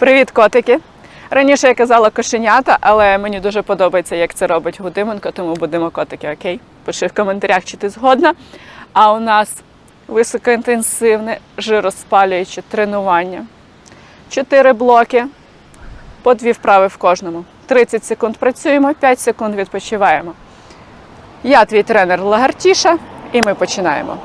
Привіт, котики! Раніше я казала кошенята, але мені дуже подобається, як це робить Гудименко, тому будемо котики, окей? Пиши в коментарях, чи ти згодна. А у нас високоінтенсивне жироспалююче тренування. Чотири блоки, по дві вправи в кожному. 30 секунд працюємо, 5 секунд відпочиваємо. Я твій тренер Лагартіша, і ми починаємо.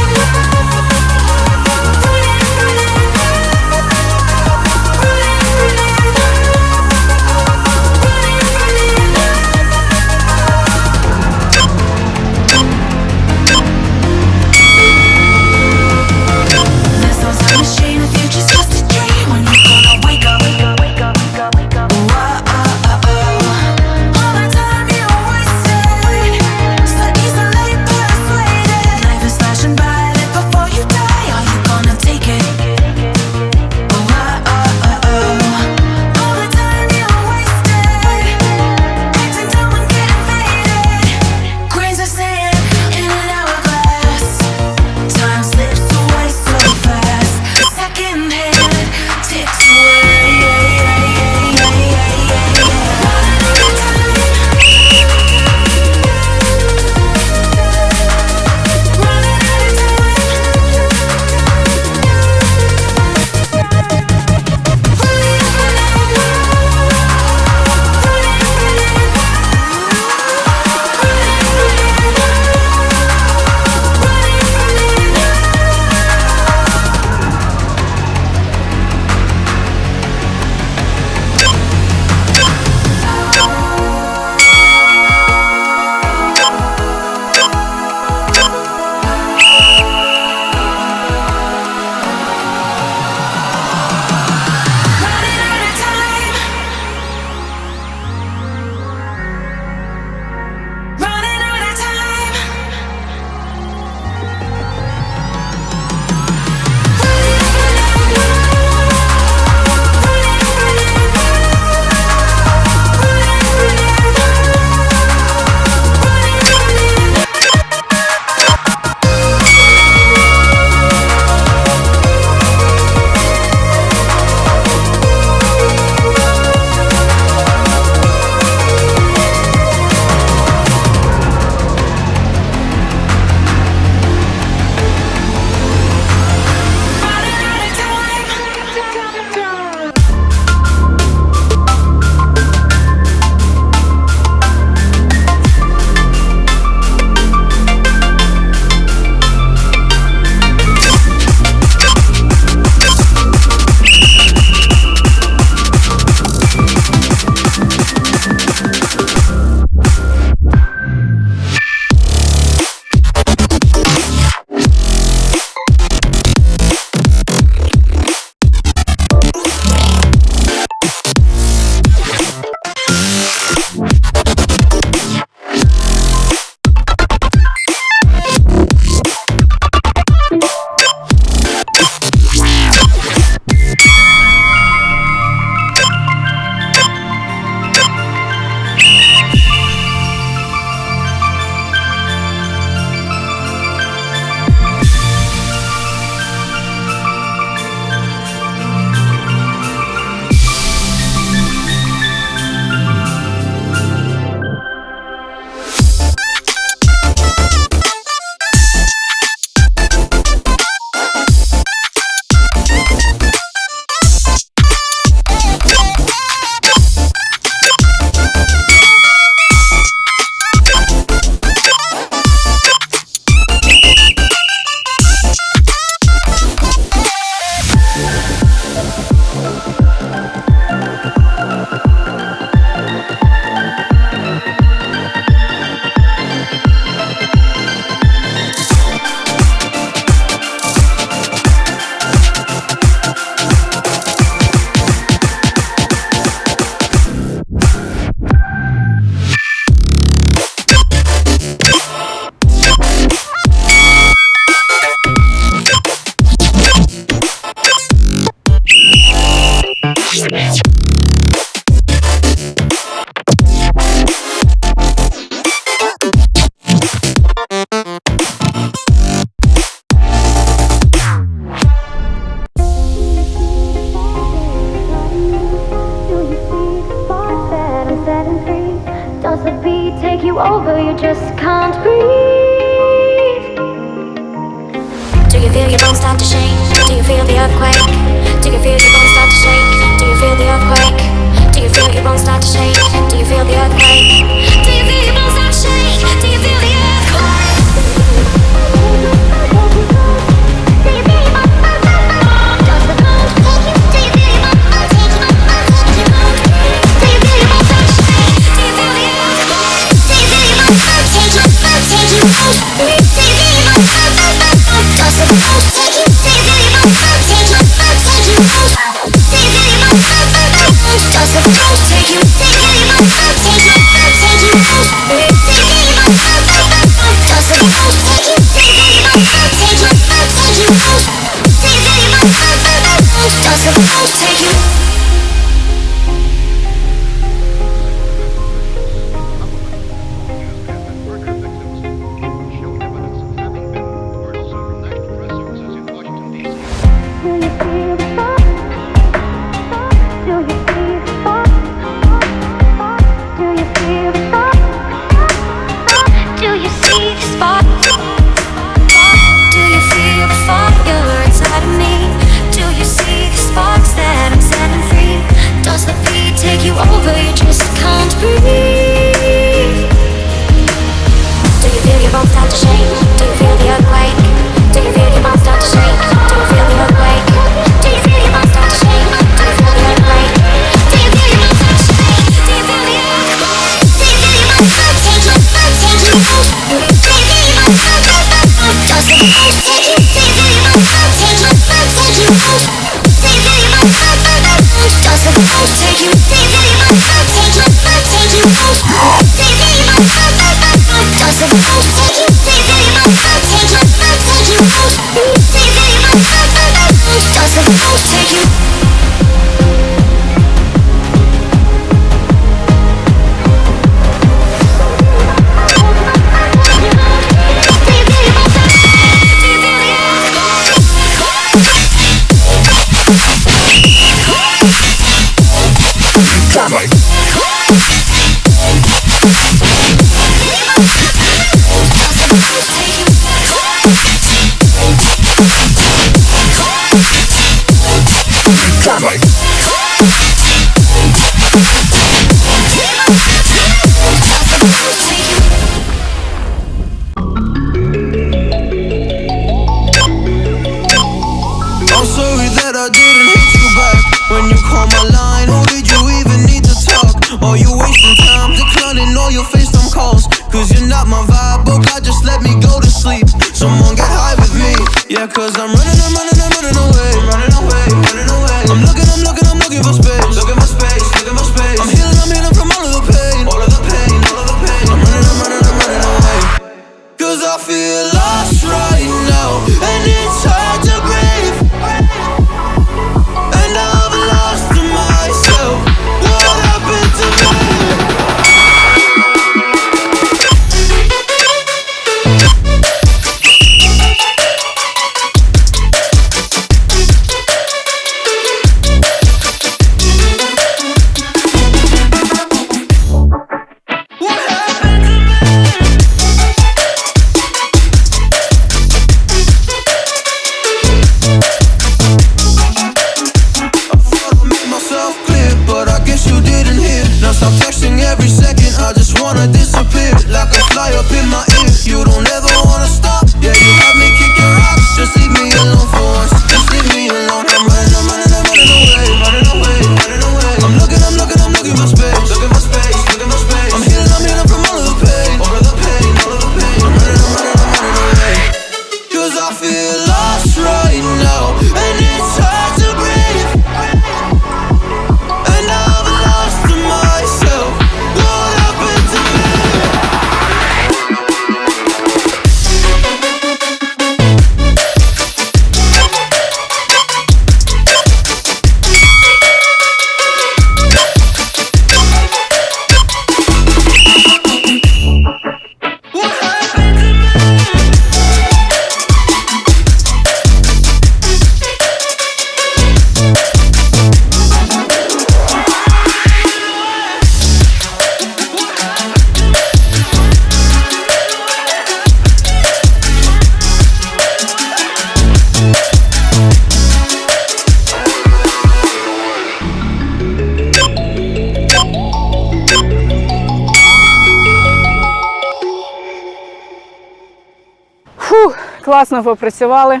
Класно попрацювали.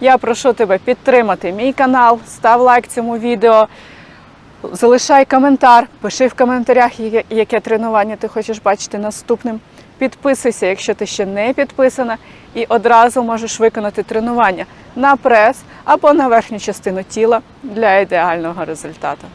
Я прошу тебе підтримати мій канал, став лайк цьому відео, залишай коментар, пиши в коментарях, яке- тренування ти хочеш бачити наступним. Підписуйся, якщо ти ще не підписана, і одразу можеш виконати тренування на прес або на верхню частину тіла для ідеального результату.